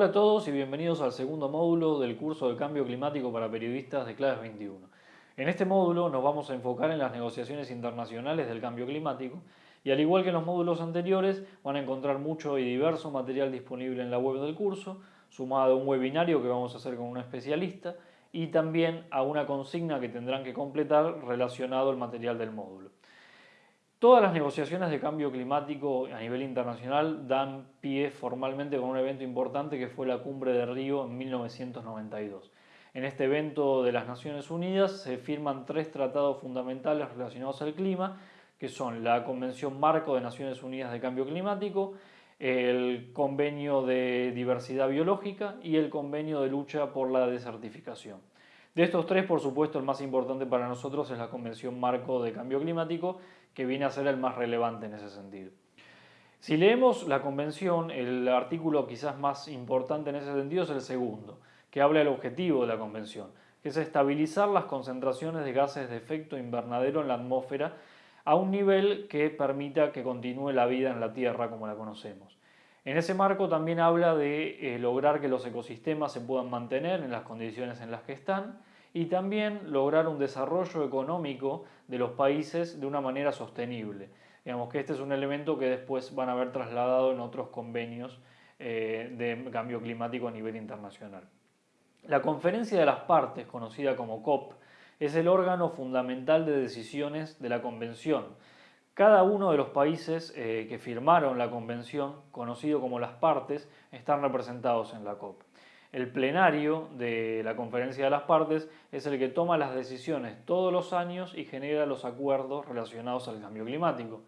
Hola a todos y bienvenidos al segundo módulo del curso de Cambio Climático para Periodistas de Claves 21. En este módulo nos vamos a enfocar en las negociaciones internacionales del cambio climático y al igual que en los módulos anteriores van a encontrar mucho y diverso material disponible en la web del curso, sumado a un webinario que vamos a hacer con un especialista y también a una consigna que tendrán que completar relacionado al material del módulo. Todas las negociaciones de cambio climático a nivel internacional dan pie formalmente con un evento importante que fue la Cumbre de Río en 1992. En este evento de las Naciones Unidas se firman tres tratados fundamentales relacionados al clima, que son la Convención Marco de Naciones Unidas de Cambio Climático, el Convenio de Diversidad Biológica y el Convenio de Lucha por la Desertificación. De estos tres, por supuesto, el más importante para nosotros es la Convención Marco de Cambio Climático, que viene a ser el más relevante en ese sentido. Si leemos la convención, el artículo quizás más importante en ese sentido es el segundo, que habla del objetivo de la convención, que es estabilizar las concentraciones de gases de efecto invernadero en la atmósfera a un nivel que permita que continúe la vida en la Tierra como la conocemos. En ese marco también habla de eh, lograr que los ecosistemas se puedan mantener en las condiciones en las que están y también lograr un desarrollo económico de los países de una manera sostenible. Digamos que este es un elemento que después van a haber trasladado en otros convenios eh, de cambio climático a nivel internacional. La conferencia de las partes, conocida como COP, es el órgano fundamental de decisiones de la convención. Cada uno de los países eh, que firmaron la convención, conocido como las partes, están representados en la COP. El plenario de la conferencia de las partes es el que toma las decisiones todos los años y genera los acuerdos relacionados al cambio climático.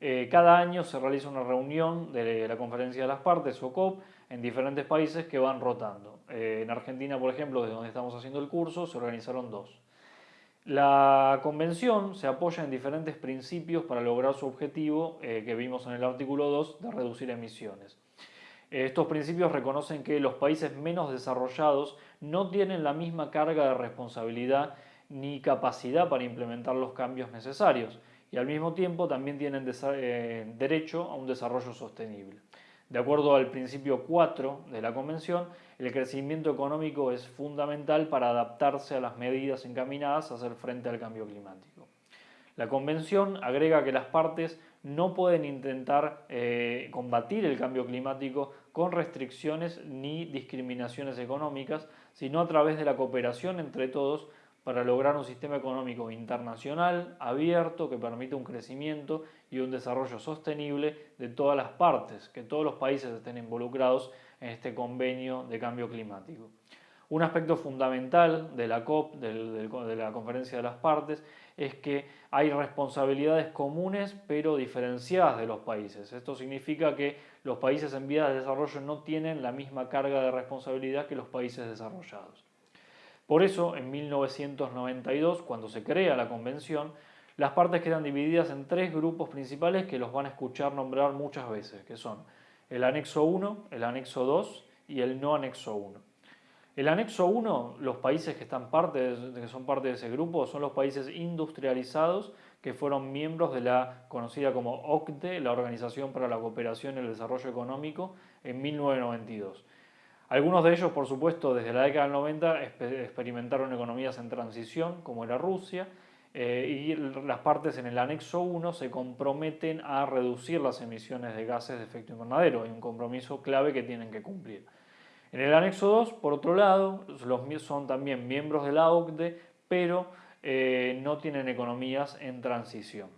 Eh, cada año se realiza una reunión de la conferencia de las partes o COP en diferentes países que van rotando. Eh, en Argentina, por ejemplo, desde donde estamos haciendo el curso, se organizaron dos. La convención se apoya en diferentes principios para lograr su objetivo eh, que vimos en el artículo 2 de reducir emisiones. Estos principios reconocen que los países menos desarrollados no tienen la misma carga de responsabilidad ni capacidad para implementar los cambios necesarios y al mismo tiempo también tienen eh, derecho a un desarrollo sostenible. De acuerdo al principio 4 de la Convención, el crecimiento económico es fundamental para adaptarse a las medidas encaminadas a hacer frente al cambio climático. La Convención agrega que las partes no pueden intentar eh, combatir el cambio climático con restricciones ni discriminaciones económicas, sino a través de la cooperación entre todos para lograr un sistema económico internacional, abierto, que permita un crecimiento y un desarrollo sostenible de todas las partes, que todos los países estén involucrados en este convenio de cambio climático. Un aspecto fundamental de la COP, de la Conferencia de las Partes, es que hay responsabilidades comunes pero diferenciadas de los países. Esto significa que los países en vías de desarrollo no tienen la misma carga de responsabilidad que los países desarrollados. Por eso, en 1992, cuando se crea la convención, las partes quedan divididas en tres grupos principales que los van a escuchar nombrar muchas veces, que son el anexo 1, el anexo 2 y el no anexo 1. El anexo 1, los países que, están parte que son parte de ese grupo son los países industrializados que fueron miembros de la conocida como OCDE, la Organización para la Cooperación y el Desarrollo Económico, en 1992. Algunos de ellos, por supuesto, desde la década del 90 experimentaron economías en transición, como era Rusia, eh, y las partes en el anexo 1 se comprometen a reducir las emisiones de gases de efecto invernadero, hay un compromiso clave que tienen que cumplir. En el anexo 2, por otro lado, son también miembros de la OCDE, pero eh, no tienen economías en transición.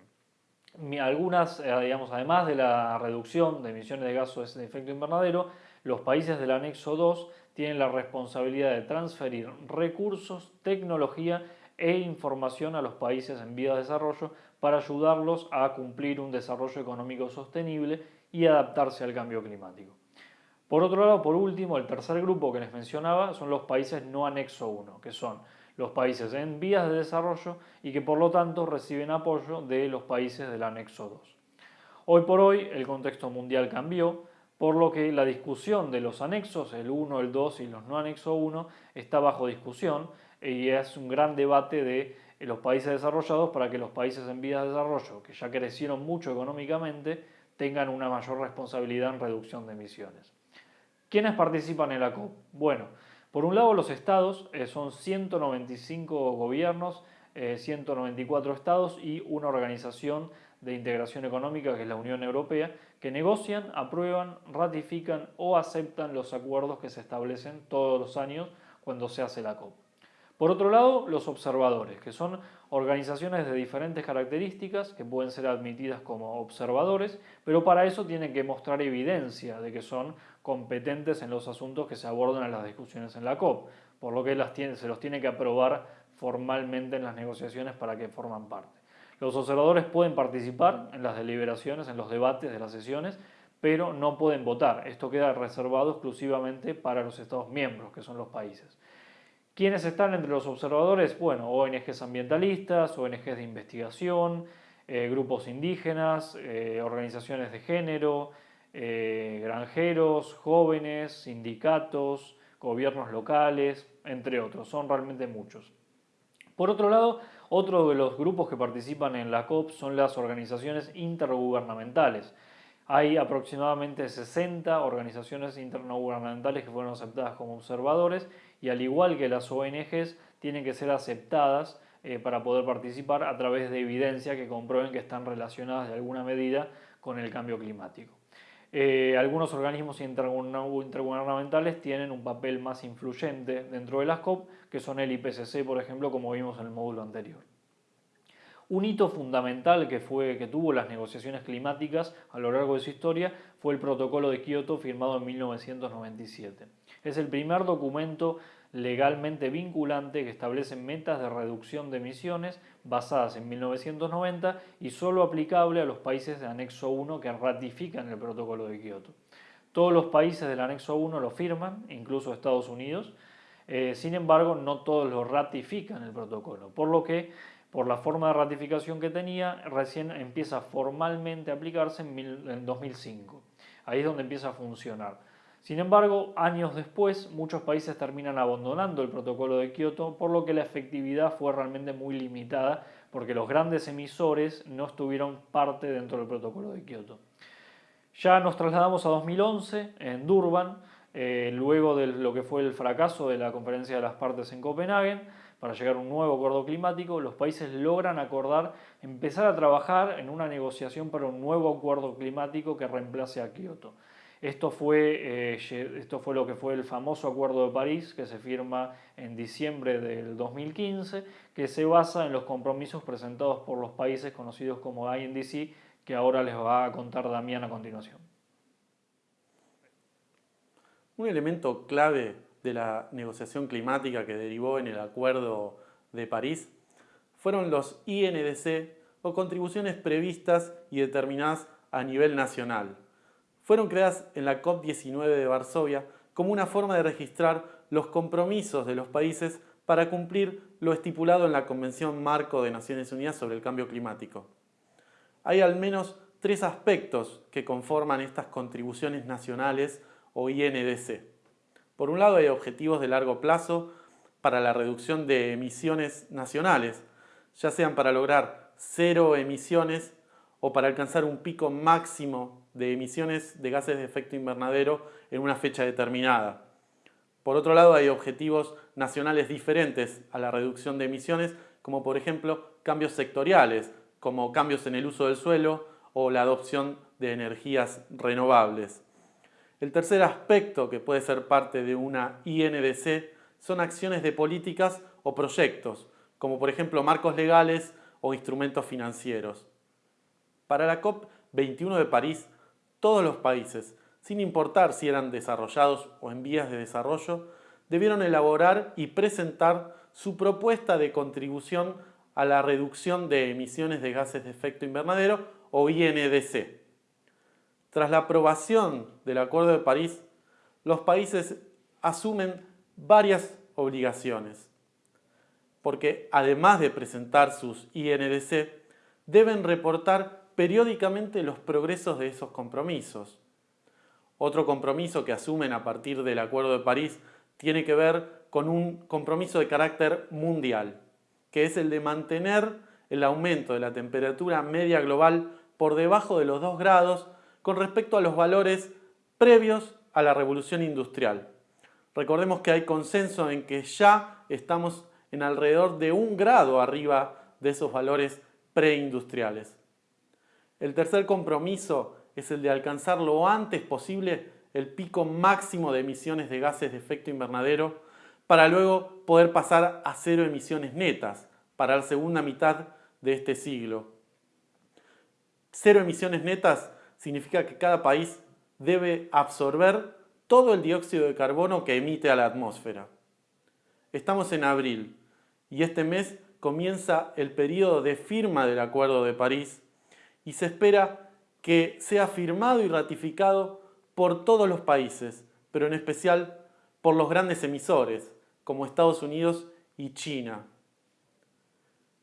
Algunas, eh, digamos, además de la reducción de emisiones de gases de efecto invernadero, los países del anexo 2 tienen la responsabilidad de transferir recursos, tecnología e información a los países en vías de desarrollo para ayudarlos a cumplir un desarrollo económico sostenible y adaptarse al cambio climático. Por otro lado, por último, el tercer grupo que les mencionaba son los países no anexo 1, que son los países en vías de desarrollo y que por lo tanto reciben apoyo de los países del anexo 2. Hoy por hoy el contexto mundial cambió, por lo que la discusión de los anexos, el 1, el 2 y los no anexo 1, está bajo discusión y es un gran debate de los países desarrollados para que los países en vías de desarrollo, que ya crecieron mucho económicamente, tengan una mayor responsabilidad en reducción de emisiones. ¿Quiénes participan en la COP? Bueno, por un lado los estados, eh, son 195 gobiernos, 194 estados y una organización de integración económica que es la Unión Europea, que negocian, aprueban, ratifican o aceptan los acuerdos que se establecen todos los años cuando se hace la COP. Por otro lado, los observadores, que son organizaciones de diferentes características que pueden ser admitidas como observadores, pero para eso tienen que mostrar evidencia de que son competentes en los asuntos que se abordan en las discusiones en la COP, por lo que se los tiene que aprobar formalmente en las negociaciones para que forman parte. Los observadores pueden participar en las deliberaciones, en los debates de las sesiones, pero no pueden votar. Esto queda reservado exclusivamente para los Estados miembros, que son los países. ¿Quiénes están entre los observadores? Bueno, ONGs ambientalistas, ONGs de investigación, eh, grupos indígenas, eh, organizaciones de género, eh, granjeros, jóvenes, sindicatos, gobiernos locales, entre otros. Son realmente muchos. Por otro lado, otro de los grupos que participan en la COP son las organizaciones intergubernamentales. Hay aproximadamente 60 organizaciones intergubernamentales que fueron aceptadas como observadores y al igual que las ONGs tienen que ser aceptadas eh, para poder participar a través de evidencia que comprueben que están relacionadas de alguna medida con el cambio climático. Eh, algunos organismos intergubernamentales tienen un papel más influyente dentro de las COP, que son el IPCC, por ejemplo, como vimos en el módulo anterior. Un hito fundamental que, fue, que tuvo las negociaciones climáticas a lo largo de su historia fue el Protocolo de Kioto firmado en 1997. Es el primer documento legalmente vinculante que establece metas de reducción de emisiones basadas en 1990 y solo aplicable a los países de anexo 1 que ratifican el protocolo de Kioto. Todos los países del anexo 1 lo firman, incluso Estados Unidos, eh, sin embargo no todos lo ratifican el protocolo, por lo que por la forma de ratificación que tenía, recién empieza formalmente a aplicarse en, 2005. Ahí es donde empieza a funcionar. Sin embargo, años después, muchos países terminan abandonando el protocolo de Kioto, por lo que la efectividad fue realmente muy limitada, porque los grandes emisores no estuvieron parte dentro del protocolo de Kioto. Ya nos trasladamos a 2011, en Durban, eh, luego de lo que fue el fracaso de la conferencia de las partes en Copenhague, para llegar a un nuevo acuerdo climático, los países logran acordar empezar a trabajar en una negociación para un nuevo acuerdo climático que reemplace a Kioto. Esto fue, eh, esto fue lo que fue el famoso Acuerdo de París que se firma en diciembre del 2015, que se basa en los compromisos presentados por los países conocidos como INDC, que ahora les va a contar Damián a continuación. Un elemento clave de la negociación climática que derivó en el Acuerdo de París fueron los INDC o contribuciones previstas y determinadas a nivel nacional. Fueron creadas en la COP19 de Varsovia como una forma de registrar los compromisos de los países para cumplir lo estipulado en la Convención Marco de Naciones Unidas sobre el Cambio Climático. Hay al menos tres aspectos que conforman estas contribuciones nacionales o INDC. Por un lado hay objetivos de largo plazo para la reducción de emisiones nacionales, ya sean para lograr cero emisiones o para alcanzar un pico máximo de emisiones de gases de efecto invernadero en una fecha determinada. Por otro lado, hay objetivos nacionales diferentes a la reducción de emisiones, como por ejemplo cambios sectoriales, como cambios en el uso del suelo o la adopción de energías renovables. El tercer aspecto que puede ser parte de una INDC son acciones de políticas o proyectos, como por ejemplo marcos legales o instrumentos financieros. Para la COP21 de París, todos los países, sin importar si eran desarrollados o en vías de desarrollo, debieron elaborar y presentar su propuesta de contribución a la reducción de emisiones de gases de efecto invernadero o INDC. Tras la aprobación del Acuerdo de París, los países asumen varias obligaciones, porque además de presentar sus INDC, deben reportar periódicamente los progresos de esos compromisos. Otro compromiso que asumen a partir del Acuerdo de París tiene que ver con un compromiso de carácter mundial, que es el de mantener el aumento de la temperatura media global por debajo de los 2 grados con respecto a los valores previos a la revolución industrial. Recordemos que hay consenso en que ya estamos en alrededor de un grado arriba de esos valores preindustriales. El tercer compromiso es el de alcanzar lo antes posible el pico máximo de emisiones de gases de efecto invernadero para luego poder pasar a cero emisiones netas para la segunda mitad de este siglo. Cero emisiones netas significa que cada país debe absorber todo el dióxido de carbono que emite a la atmósfera. Estamos en abril y este mes comienza el periodo de firma del Acuerdo de París y se espera que sea firmado y ratificado por todos los países, pero en especial por los grandes emisores, como Estados Unidos y China.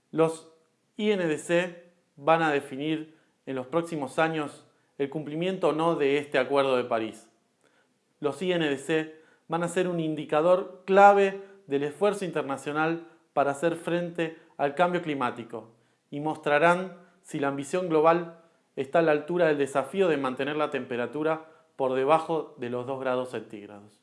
Los INDC van a definir en los próximos años el cumplimiento o no de este Acuerdo de París. Los INDC van a ser un indicador clave del esfuerzo internacional para hacer frente al cambio climático y mostrarán si la ambición global está a la altura del desafío de mantener la temperatura por debajo de los 2 grados centígrados.